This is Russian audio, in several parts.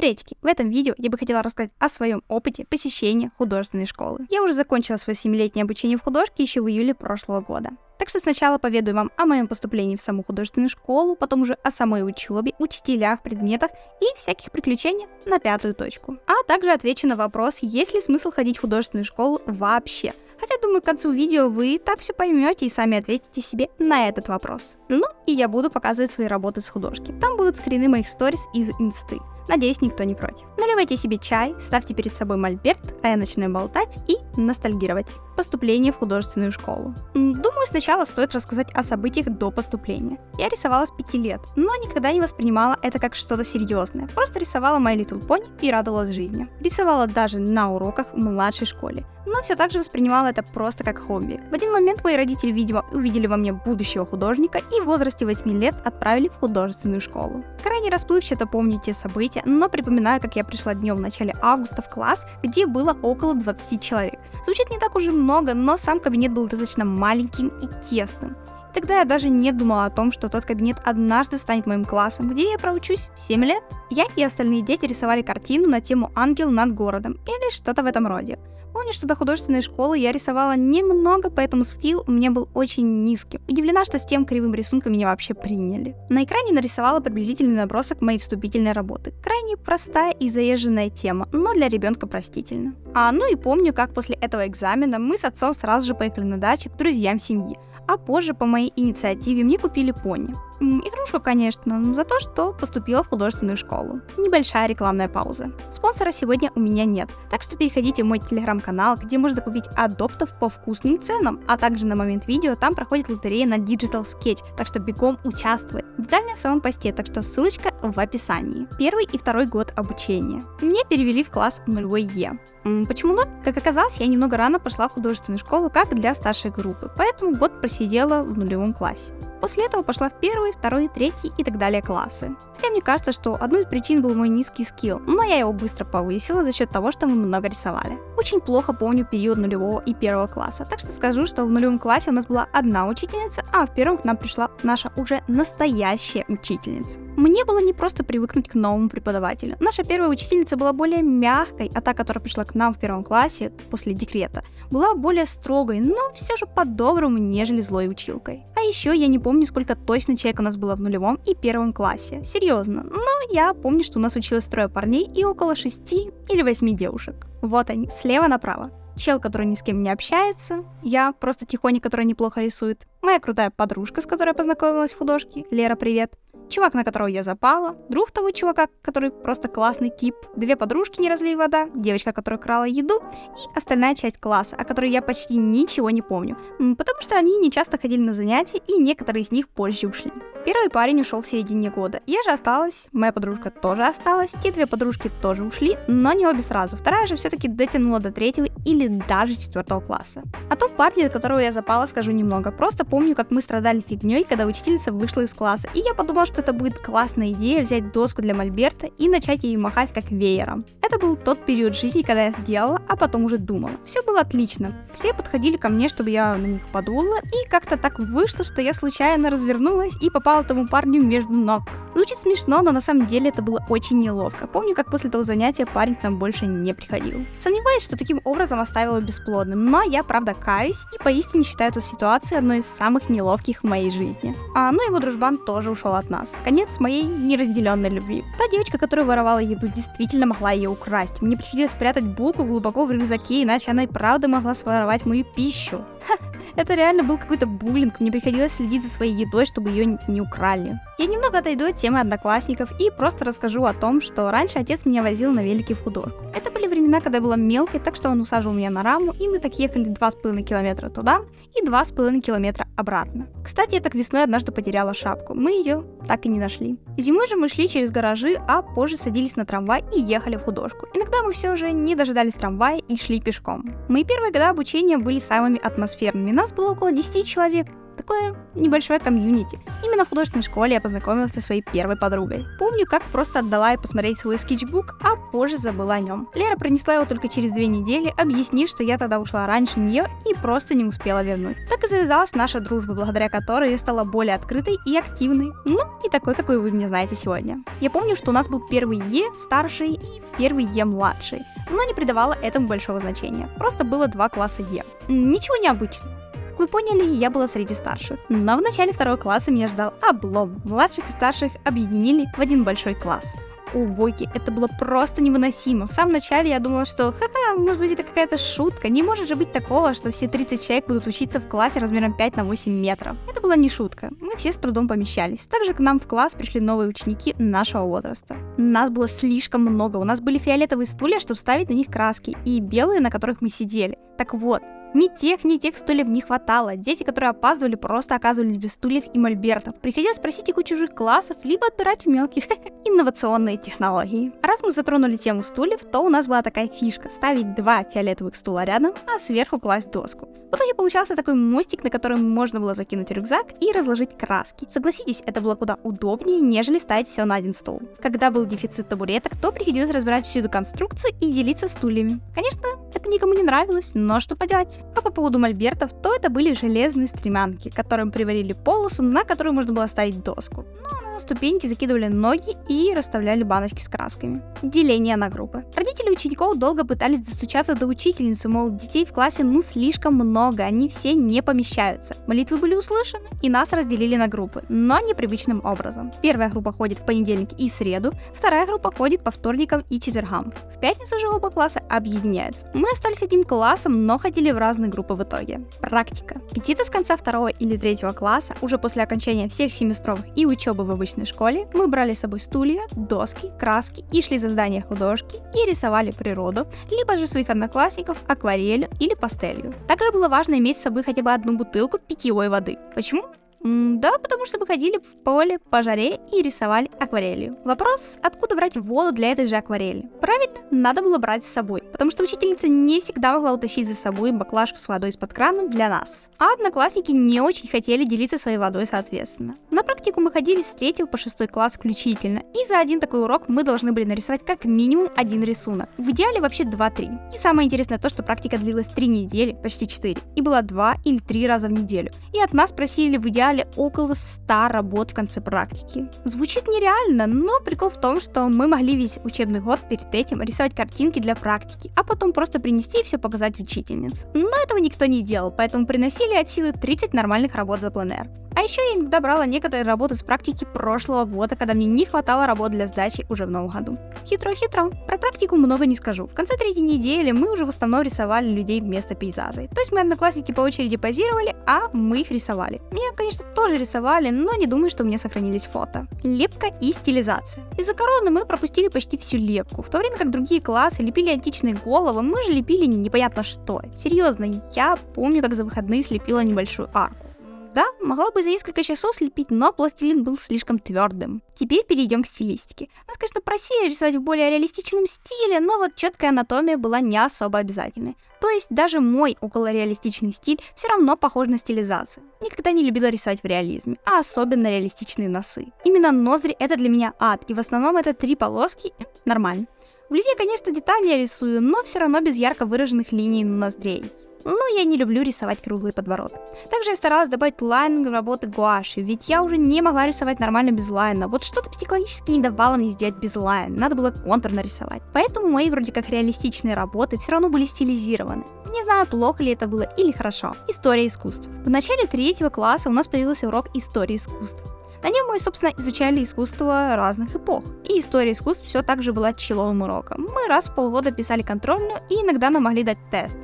Приветики! В этом видео я бы хотела рассказать о своем опыте посещения художественной школы. Я уже закончила свое 7-летнее обучение в художке еще в июле прошлого года. Так что сначала поведаю вам о моем поступлении в саму художественную школу, потом уже о самой учебе, учителях, предметах и всяких приключениях на пятую точку. А также отвечу на вопрос, есть ли смысл ходить в художественную школу вообще. Хотя, думаю, к концу видео вы так все поймете и сами ответите себе на этот вопрос. Ну, и я буду показывать свои работы с художки. Там будут скрины моих сторис из инсты. Надеюсь, никто не против. Наливайте себе чай, ставьте перед собой мольберт, а я начинаю болтать и ностальгировать. Поступление в художественную школу. Думаю, сначала стоит рассказать о событиях до поступления. Я рисовала с 5 лет, но никогда не воспринимала это как что-то серьезное. Просто рисовала My Little Pony и радовалась жизни. Рисовала даже на уроках в младшей школе но все так же воспринимала это просто как хобби. В один момент мои родители, видимо, увидели во мне будущего художника и в возрасте 8 лет отправили в художественную школу. Крайне расплывчато помню те события, но припоминаю, как я пришла днем в начале августа в класс, где было около 20 человек. Звучит не так уже много, но сам кабинет был достаточно маленьким и тесным. Тогда я даже не думала о том, что тот кабинет однажды станет моим классом, где я проучусь 7 лет. Я и остальные дети рисовали картину на тему «Ангел над городом» или что-то в этом роде. Помню, что до художественной школы я рисовала немного, поэтому стил у меня был очень низким. Удивлена, что с тем кривым рисунком меня вообще приняли. На экране нарисовала приблизительный набросок моей вступительной работы. Крайне простая и заезженная тема, но для ребенка простительно. А ну и помню, как после этого экзамена мы с отцом сразу же поехали на дачу к друзьям семьи а позже по моей инициативе мне купили пони. Игрушку, конечно, за то, что поступила в художественную школу. Небольшая рекламная пауза. Спонсора сегодня у меня нет, так что переходите в мой телеграм-канал, где можно купить адоптов по вкусным ценам, а также на момент видео там проходит лотерея на Digital Sketch, так что бегом участвуй. Детально в самом посте, так что ссылочка в описании. Первый и второй год обучения. Меня перевели в класс 0 Е. Почему 0? Как оказалось, я немного рано пошла в художественную школу, как для старшей группы, поэтому год просидела в нулевом классе. После этого пошла в первый, второй, третий и так далее классы. Хотя мне кажется, что одной из причин был мой низкий скилл, но я его быстро повысила за счет того, что мы много рисовали. Очень плохо помню период нулевого и первого класса, так что скажу, что в нулевом классе у нас была одна учительница, а в первом к нам пришла наша уже настоящая учительница. Мне было не просто привыкнуть к новому преподавателю. Наша первая учительница была более мягкой, а та, которая пришла к нам в первом классе после декрета, была более строгой, но все же по-доброму, нежели злой училкой. Еще я не помню, сколько точно человек у нас было в нулевом и первом классе. Серьезно. Но я помню, что у нас училось трое парней и около шести или восьми девушек. Вот они, слева направо. Чел, который ни с кем не общается, я просто тихоня, которая неплохо рисует, моя крутая подружка, с которой я познакомилась в художке, Лера, привет, чувак, на которого я запала, друг того чувака, который просто классный тип, две подружки не разлей вода, девочка, которая крала еду, и остальная часть класса, о которой я почти ничего не помню, потому что они не часто ходили на занятия, и некоторые из них позже ушли. Первый парень ушел в середине года. Я же осталась, моя подружка тоже осталась, те две подружки тоже ушли, но не обе сразу. Вторая же все-таки дотянула до третьего или даже четвертого класса. Тот парень, от которого я запала, скажу немного. Просто помню, как мы страдали фигней, когда учительница вышла из класса, и я подумала, что это будет классная идея взять доску для мольберта и начать ей махать как веером. Это был тот период жизни, когда я сделала, а потом уже думала. Все было отлично. Все подходили ко мне, чтобы я на них подула, и как-то так вышло, что я случайно развернулась и попала тому парню между ног. Звучит смешно, но на самом деле это было очень неловко. Помню, как после того занятия парень к нам больше не приходил. Сомневаюсь, что таким образом оставила бесплодным, но я правда каюсь и поистине считаю эту ситуацию одной из самых неловких в моей жизни. А ну его дружбан тоже ушел от нас. Конец моей неразделенной любви. Та девочка, которая воровала еду, действительно могла ее украсть. Мне приходилось спрятать булку глубоко в рюкзаке, иначе она и правда могла своровать мою пищу. Ха, это реально был какой-то буллинг, мне приходилось следить за своей едой, чтобы ее не украли. Я немного отойду от темы одноклассников и просто расскажу о том, что раньше отец меня возил на велике в художку. Это были времена, когда я была мелкой, так что он усаживал меня на раму, и мы так ехали 2,5 километра туда и 2,5 километра обратно. Кстати, я так весной однажды потеряла шапку, мы ее так и не нашли. Зимой же мы шли через гаражи, а позже садились на трамвай и ехали в художку. Иногда мы все же не дожидались трамвая и шли пешком. Мои первые годы обучения были самыми атмосферными, нас было около 10 человек, такое небольшое комьюнити. Именно в художественной школе я познакомилась со своей первой подругой. Помню, как просто отдала ей посмотреть свой скетчбук, а позже забыла о нем. Лера принесла его только через две недели, объяснив, что я тогда ушла раньше нее и просто не успела вернуть. Так и завязалась наша дружба, благодаря которой я стала более открытой и активной. Ну, и такой, какой вы меня знаете сегодня. Я помню, что у нас был первый Е старший и первый Е младший, но не придавала этому большого значения. Просто было два класса Е. Ничего необычного. Вы поняли, я была среди старших. Но в начале второго класса меня ждал облом. Младших и старших объединили в один большой класс убойки. Это было просто невыносимо. В самом начале я думала, что ха-ха, может быть это какая-то шутка. Не может же быть такого, что все 30 человек будут учиться в классе размером 5 на 8 метров. Это была не шутка. Мы все с трудом помещались. Также к нам в класс пришли новые ученики нашего возраста. Нас было слишком много. У нас были фиолетовые стулья, чтобы ставить на них краски, и белые, на которых мы сидели. Так вот, ни тех, ни тех стульев не хватало. Дети, которые опаздывали, просто оказывались без стульев и мольбертов. Приходилось просить их у чужих классов, либо отбирать у мелких. Инновационные технологии. Раз мы затронули тему стульев, то у нас была такая фишка — ставить два фиолетовых стула рядом, а сверху класть доску. В итоге получался такой мостик, на который можно было закинуть рюкзак и разложить краски. Согласитесь, это было куда удобнее, нежели ставить все на один стол. Когда был дефицит табуреток, то приходилось разбирать всю эту конструкцию и делиться стульями. Конечно, это никому не нравилось, но что поделать. А по поводу мольбертов, то это были железные стремянки, которым приварили полосу, на которую можно было ставить доску. Ну, на ступеньки закидывали ноги и расставляли баночки с красками. Деление на группы. Родители учеников долго пытались достучаться до учительницы, мол, детей в классе ну слишком много, они все не помещаются. Молитвы были услышаны, и нас разделили на группы, но непривычным образом. Первая группа ходит в понедельник и среду, вторая группа ходит по вторникам и четвергам. В пятницу же оба класса объединяются. Мы остались одним классом, но ходили в разные группы в итоге. Практика. Где-то с конца второго или третьего класса, уже после окончания всех семестровых и учебы в обычной школе, мы брали с собой стулья, доски, краски и шли за здание художки и рисовали природу, либо же своих одноклассников акварелью или пастелью. Также было важно иметь с собой хотя бы одну бутылку питьевой воды. Почему? Да, потому что мы ходили в поле по жаре и рисовали акварелью. Вопрос, откуда брать воду для этой же акварели? Правильно, надо было брать с собой, потому что учительница не всегда могла утащить за собой баклажку с водой из-под крана для нас. А одноклассники не очень хотели делиться своей водой соответственно. На практику мы ходили с 3 по 6 класс включительно, и за один такой урок мы должны были нарисовать как минимум один рисунок. В идеале вообще 2-3. И самое интересное то, что практика длилась 3 недели, почти 4, и была 2 или 3 раза в неделю. И от нас просили в идеале собрали около 100 работ в конце практики. Звучит нереально, но прикол в том, что мы могли весь учебный год перед этим рисовать картинки для практики, а потом просто принести и все показать учительнице. Но этого никто не делал, поэтому приносили от силы 30 нормальных работ за пленэр. А еще я иногда брала некоторые работы с практики прошлого года, когда мне не хватало работ для сдачи уже в новом году. Хитро-хитро. Про практику много не скажу. В конце третьей недели мы уже в основном рисовали людей вместо пейзажей. То есть мы одноклассники по очереди позировали, а мы их рисовали. Меня, конечно, тоже рисовали, но не думаю, что у меня сохранились фото. Лепка и стилизация. Из-за короны мы пропустили почти всю лепку, в то время как другие классы лепили античные головы, мы же лепили непонятно что. Серьезно, я помню, как за выходные слепила небольшую арку. Да, могла бы за несколько часов слепить, но пластилин был слишком твердым. Теперь перейдем к стилистике. Нас, конечно, просили рисовать в более реалистичном стиле, но вот четкая анатомия была не особо обязательной. То есть даже мой околореалистичный стиль все равно похож на стилизацию. Никогда не любила рисовать в реализме, а особенно реалистичные носы. Именно ноздри это для меня ад, и в основном это три полоски нормально. Вблизи я, конечно, детали рисую, но все равно без ярко выраженных линий ноздрей. Но я не люблю рисовать круглый подбородок. Также я старалась добавить лайн работы гуашью, ведь я уже не могла рисовать нормально без лайна. Вот что-то психологически не давало мне сделать без лайн, надо было контур нарисовать. Поэтому мои вроде как реалистичные работы все равно были стилизированы. Не знаю, плохо ли это было или хорошо. История искусств. В начале третьего класса у нас появился урок истории искусств. На нем мы, собственно, изучали искусство разных эпох. И история искусств все так же была человым уроком. Мы раз в полгода писали контрольную и иногда нам могли дать тест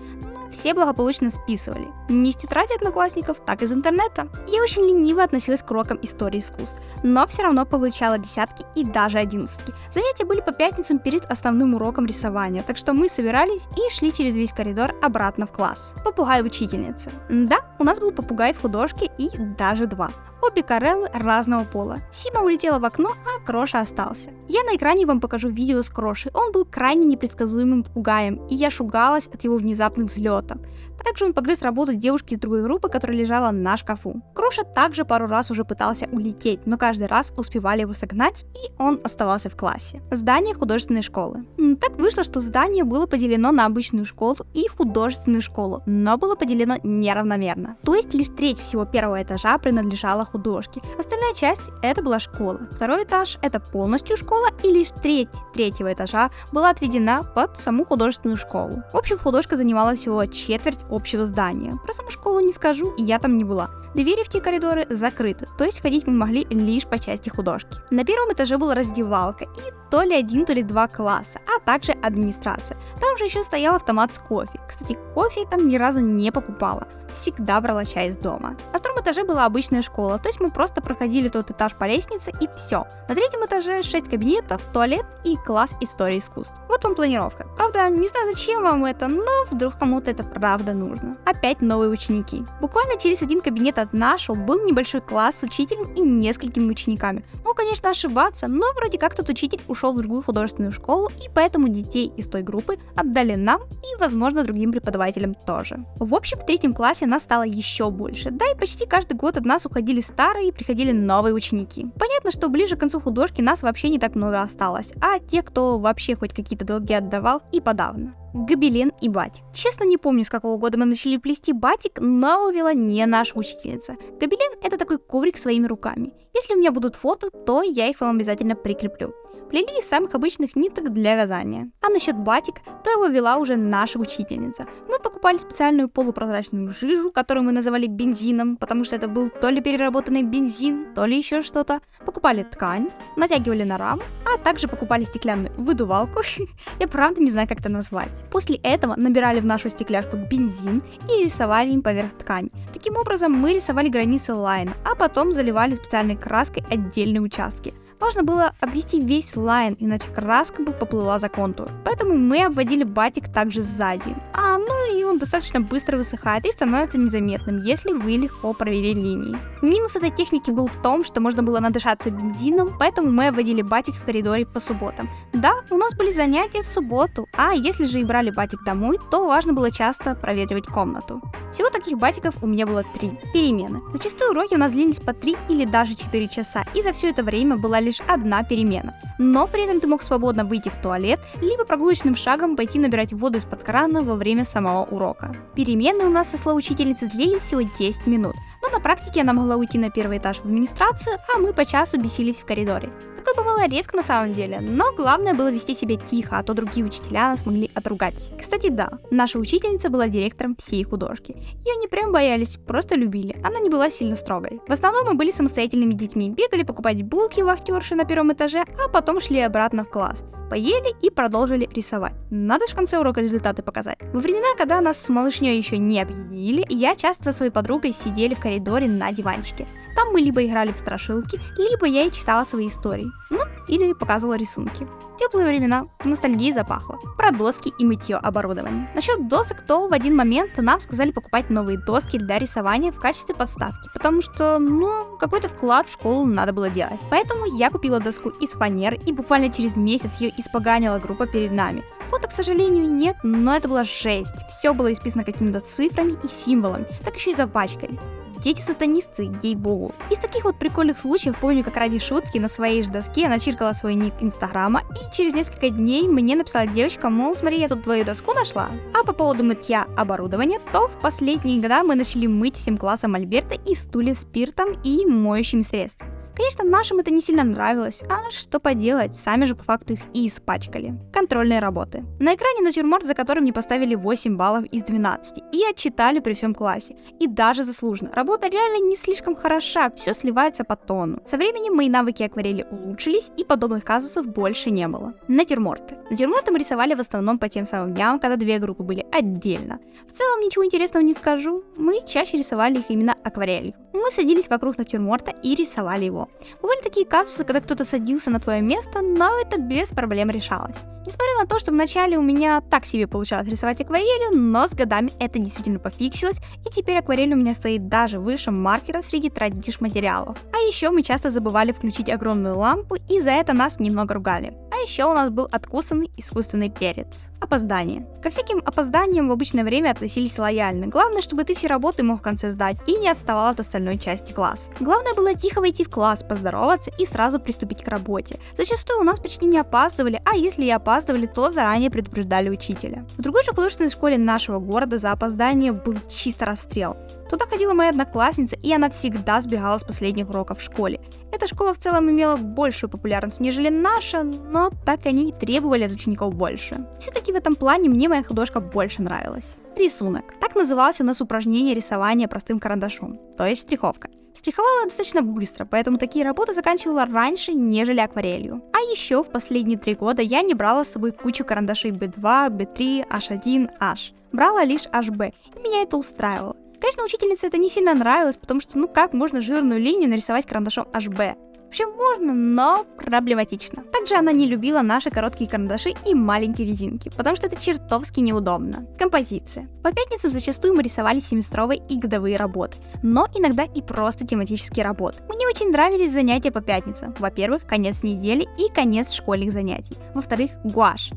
все благополучно списывали. Не из тетради одноклассников, так из интернета. Я очень лениво относилась к урокам истории искусств, но все равно получала десятки и даже одиннадцатки. Занятия были по пятницам перед основным уроком рисования, так что мы собирались и шли через весь коридор обратно в класс. Попугай учительницы. Да, у нас был попугай в художке и даже два. Обе Кареллы разного пола. Сима улетела в окно, а Кроша остался. Я на экране вам покажу видео с Крошей. Он был крайне непредсказуемым пугаем, и я шугалась от его внезапных взлетов. Также он погрыз работу девушки из другой группы, которая лежала на шкафу. Кроша также пару раз уже пытался улететь, но каждый раз успевали его согнать, и он оставался в классе. Здание художественной школы. Так вышло, что здание было поделено на обычную школу и художественную школу, но было поделено неравномерно. То есть лишь треть всего первого этажа принадлежала художке, остальная часть это была школа. Второй этаж это полностью школа, и лишь треть третьего этажа была отведена под саму художественную школу. В общем, художка занимала всего четверть общего здания. Про саму школу не скажу, я там не была. Двери в те коридоры закрыты, то есть ходить мы могли лишь по части художки. На первом этаже была раздевалка и то ли один, то ли два класса, а также администрация. Там же еще стоял автомат с кофе. Кстати, кофе я там ни разу не покупала. Всегда брала чай из дома. На втором этаже была обычная школа, то есть мы просто проходили тот этаж по лестнице и все. На третьем этаже 6 кабинетов, туалет и класс истории искусств. Вот вам планировка. Правда, не знаю зачем вам это, но вдруг кому-то это правда нужно. Опять новые ученики. Буквально через один кабинет от нашего был небольшой класс с учителем и несколькими учениками. Ну, конечно, ошибаться, но вроде как тот учитель ушел в другую художественную школу, и поэтому детей из той группы отдали нам и, возможно, другим преподавателям тоже. В общем, в третьем классе нас стало еще больше, да и почти каждый год от нас уходили старые и приходили новые ученики. Понятно, что ближе к концу художки нас вообще не так много осталось, а те, кто вообще хоть какие-то долги отдавал, и подавно гобелен и батик. Честно не помню, с какого года мы начали плести батик, но увела не наша учительница. Гобелен это такой коврик своими руками. Если у меня будут фото, то я их вам обязательно прикреплю. Плели из самых обычных ниток для вязания. А насчет батик, то его вела уже наша учительница. Мы покупали специальную полупрозрачную жижу, которую мы называли бензином, потому что это был то ли переработанный бензин, то ли еще что-то. Покупали ткань, натягивали на раму, а также покупали стеклянную выдувалку. Я правда не знаю, как это назвать. После этого набирали в нашу стекляшку бензин и рисовали им поверх ткани. Таким образом мы рисовали границы лайна, а потом заливали специальной краской отдельные участки – Важно было обвести весь лайн, иначе краска бы поплыла за контур. Поэтому мы обводили батик также сзади. А, ну и он достаточно быстро высыхает и становится незаметным, если вы легко провели линии. Минус этой техники был в том, что можно было надышаться бензином, поэтому мы обводили батик в коридоре по субботам. Да, у нас были занятия в субботу, а если же и брали батик домой, то важно было часто проветривать комнату. Всего таких батиков у меня было три. Перемены. Зачастую уроки у нас длились по 3 или даже 4 часа, и за все это время была лишь одна перемена. Но при этом ты мог свободно выйти в туалет, либо прогулочным шагом пойти набирать воду из-под крана во время самого урока. Перемены у нас со слов учительницы длились всего 10 минут, но на практике она могла уйти на первый этаж в администрацию, а мы по часу бесились в коридоре. Такое бывало редко на самом деле, но главное было вести себя тихо, а то другие учителя нас могли отругать. Кстати, да, наша учительница была директором всей художки. Ее не прям боялись, просто любили. Она не была сильно строгой. В основном мы были самостоятельными детьми, бегали покупать булки у вахтерши на первом этаже, а потом шли обратно в класс поели и продолжили рисовать. Надо же в конце урока результаты показать. Во времена, когда нас с малышней еще не объединили, я часто со своей подругой сидели в коридоре на диванчике. Там мы либо играли в страшилки, либо я ей читала свои истории. Ну, или показывала рисунки. Теплые времена, ностальгии запахло. Про доски и мытье оборудования. Насчет досок, то в один момент нам сказали покупать новые доски для рисования в качестве подставки, потому что, ну, какой-то вклад в школу надо было делать. Поэтому я купила доску из фанеры и буквально через месяц ее испоганила группа перед нами. Фото, к сожалению, нет, но это была жесть. Все было исписано какими-то цифрами и символами, так еще и запачкали. Дети-сатанисты, ей-богу. Из таких вот прикольных случаев помню, как ради шутки на своей же доске начиркала свой ник инстаграма, и через несколько дней мне написала девочка, мол, смотри, я тут твою доску нашла. А по поводу мытья оборудования, то в последние года мы начали мыть всем классом Альберта и стулья спиртом и моющими средствами. Конечно, нашим это не сильно нравилось, а что поделать, сами же по факту их и испачкали. Контрольные работы. На экране натюрморт, за которым мне поставили 8 баллов из 12, и отчитали при всем классе. И даже заслуженно. Работа реально не слишком хороша, все сливается по тону. Со временем мои навыки акварели улучшились, и подобных казусов больше не было. Натюрморты. Натюрморты мы рисовали в основном по тем самым дням, когда две группы были отдельно. В целом ничего интересного не скажу, мы чаще рисовали их именно акварелью. Мы садились вокруг натюрморта и рисовали его. Бывали такие казусы, когда кто-то садился на твое место, но это без проблем решалось. Несмотря на то, что вначале у меня так себе получалось рисовать акварелью, но с годами это действительно пофиксилось, и теперь акварель у меня стоит даже выше маркера среди традиш материалов. А еще мы часто забывали включить огромную лампу, и за это нас немного ругали. А еще у нас был откусанный искусственный перец. Опоздание. Ко всяким опозданиям в обычное время относились лояльно. Главное, чтобы ты все работы мог в конце сдать и не отставал от остальной части класса. Главное было тихо войти в класс, поздороваться и сразу приступить к работе. Зачастую у нас почти не опаздывали, а если и опаздывали, то заранее предупреждали учителя. В другой же художественной школе нашего города за опоздание был чисто расстрел. Туда ходила моя одноклассница, и она всегда сбегала с последних уроков в школе. Эта школа в целом имела большую популярность, нежели наша, но так они и требовали от учеников больше. Все-таки в этом плане мне моя художка больше нравилась. Рисунок. Так называлось у нас упражнение рисования простым карандашом, то есть штриховка. Штриховала достаточно быстро, поэтому такие работы заканчивала раньше, нежели акварелью. А еще в последние три года я не брала с собой кучу карандашей B2, B3, H1, H. Брала лишь HB, и меня это устраивало. Конечно, учительнице это не сильно нравилось, потому что ну как можно жирную линию нарисовать карандашом HB? Вообще можно, но проблематично. Также она не любила наши короткие карандаши и маленькие резинки, потому что это чертовски неудобно. Композиция. По пятницам зачастую мы рисовали семестровые и годовые работы, но иногда и просто тематические работы. Мне очень нравились занятия по пятницам. Во-первых, конец недели и конец школьных занятий. Во-вторых, гуашь.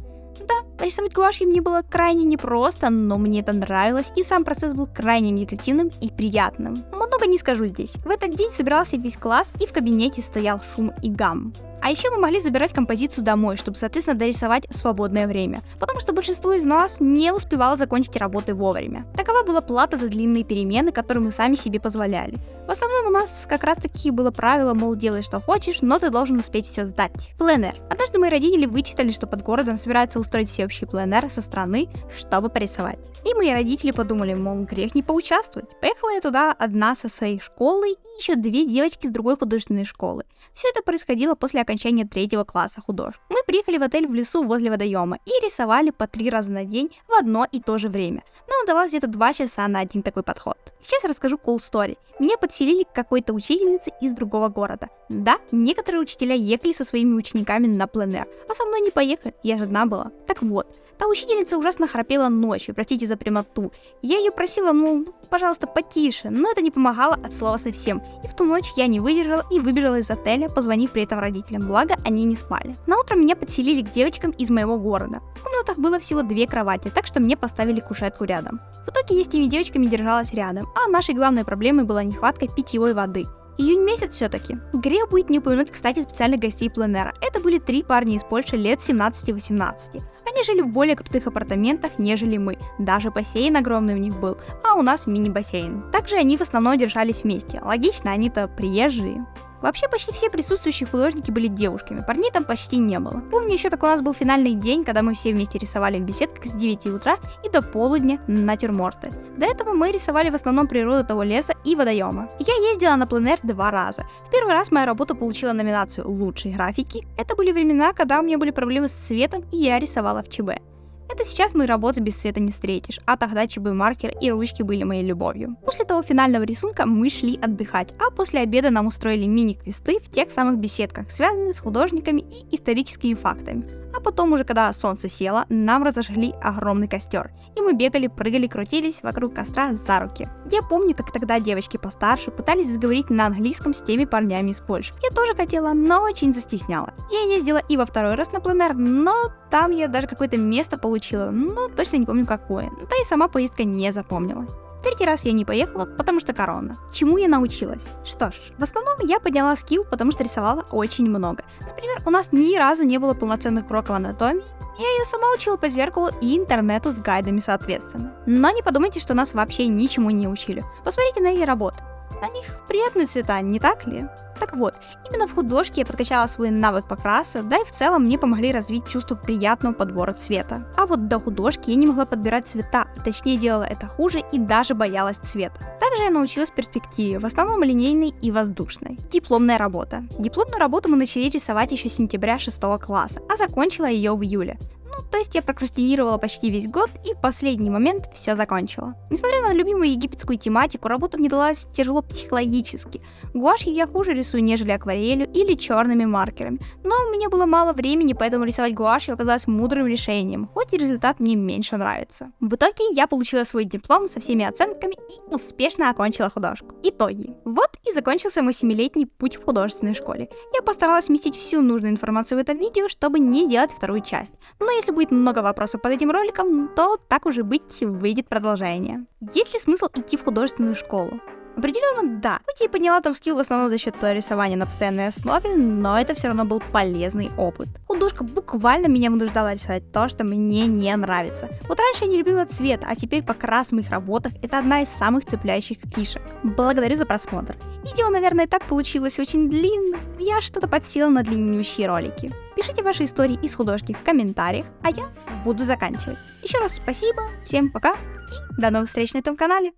Да, рисовать гуашью мне было крайне непросто, но мне это нравилось, и сам процесс был крайне медитативным и приятным. Много не скажу здесь. В этот день собирался весь класс, и в кабинете стоял шум и гам. А еще мы могли забирать композицию домой, чтобы, соответственно, дорисовать свободное время, потому что большинство из нас не успевало закончить работы вовремя. Такова была плата за длинные перемены, которые мы сами себе позволяли. В основном у нас как раз таки было правило, мол, делай что хочешь, но ты должен успеть все сдать. Пленэр. Однажды мои родители вычитали, что под городом собираются устроить всеобщий пленэр со стороны, чтобы порисовать. И мои родители подумали, мол, грех не поучаствовать. Поехала я туда одна со своей школой и еще две девочки с другой художественной школы. Все это происходило после окончания третьего класса художеств. Мы приехали в отель в лесу возле водоема и рисовали по три раза на день в одно и то же время. Нам удавалось где-то два часа на один такой подход. Сейчас расскажу cool story. Меня подселили к какой-то учительнице из другого города. Да, некоторые учителя ехали со своими учениками на пленэр, а со мной не поехали, я же одна была. Так вот, Та учительница ужасно храпела ночью, простите за прямоту. Я ее просила, ну, пожалуйста, потише, но это не помогало от слова совсем. И в ту ночь я не выдержала и выбежала из отеля, позвонив при этом родителям, благо они не спали. На утро меня подселили к девочкам из моего города. В комнатах было всего две кровати, так что мне поставили кушетку рядом. В итоге я с теми девочками держалась рядом, а нашей главной проблемой была нехватка питьевой воды. Июнь месяц все-таки. Грех будет не упомянуть, кстати, специальных гостей пленера. Это были три парня из Польши лет 17-18. Они жили в более крутых апартаментах, нежели мы. Даже бассейн огромный у них был, а у нас мини-бассейн. Также они в основном держались вместе. Логично, они-то приезжие. Вообще почти все присутствующие художники были девушками, парней там почти не было. Помню еще, как у нас был финальный день, когда мы все вместе рисовали в беседках с 9 утра и до полудня натюрморты. До этого мы рисовали в основном природу того леса и водоема. Я ездила на пленэр два раза. В первый раз моя работа получила номинацию «Лучшие графики». Это были времена, когда у меня были проблемы с цветом и я рисовала в ЧБ. Это сейчас мои работы без цвета не встретишь, а тогда ЧБ маркер и ручки были моей любовью. После того финального рисунка мы шли отдыхать, а после обеда нам устроили мини-квесты в тех самых беседках, связанные с художниками и историческими фактами. А потом уже, когда солнце село, нам разожгли огромный костер. И мы бегали, прыгали, крутились вокруг костра за руки. Я помню, как тогда девочки постарше пытались заговорить на английском с теми парнями из Польши. Я тоже хотела, но очень застесняла. Я ездила и во второй раз на пленэр, но там я даже какое-то место получила, но точно не помню какое. Да и сама поездка не запомнила. Третий раз я не поехала, потому что корона. Чему я научилась? Что ж, в основном я подняла скилл, потому что рисовала очень много. Например, у нас ни разу не было полноценных уроков анатомии, я ее сама учила по зеркалу и интернету с гайдами соответственно. Но не подумайте, что нас вообще ничему не учили. Посмотрите на ее работы. На них приятные цвета, не так ли? Так вот, именно в художке я подкачала свой навык покраса, да и в целом мне помогли развить чувство приятного подбора цвета. А вот до художки я не могла подбирать цвета, а точнее делала это хуже и даже боялась цвета. Также я научилась перспективе, в основном линейной и воздушной. Дипломная работа. Дипломную работу мы начали рисовать еще с сентября 6 класса, а закончила ее в июле то есть я прокрастинировала почти весь год и в последний момент все закончила. Несмотря на любимую египетскую тематику, работа мне далась тяжело психологически. Гуашью я хуже рисую, нежели акварелью или черными маркерами. Но у меня было мало времени, поэтому рисовать гуашью оказалось мудрым решением, хоть и результат мне меньше нравится. В итоге я получила свой диплом со всеми оценками и успешно окончила художку. Итоги. Вот и закончился мой семилетний путь в художественной школе. Я постаралась вместить всю нужную информацию в это видео, чтобы не делать вторую часть. Но если будет много вопросов под этим роликом, то так уже быть, выйдет продолжение. Есть ли смысл идти в художественную школу? Определенно да. Хоть я и подняла там скилл в основном за счет рисования на постоянной основе, но это все равно был полезный опыт. Художка буквально меня вынуждала рисовать то, что мне не нравится. Вот раньше я не любила цвет, а теперь покрас в моих работах это одна из самых цепляющих фишек. Благодарю за просмотр. Видео, наверное, так получилось очень длинным. Я что-то подсела на длиннющие ролики. Пишите ваши истории из художки в комментариях, а я буду заканчивать. Еще раз спасибо, всем пока и до новых встреч на этом канале.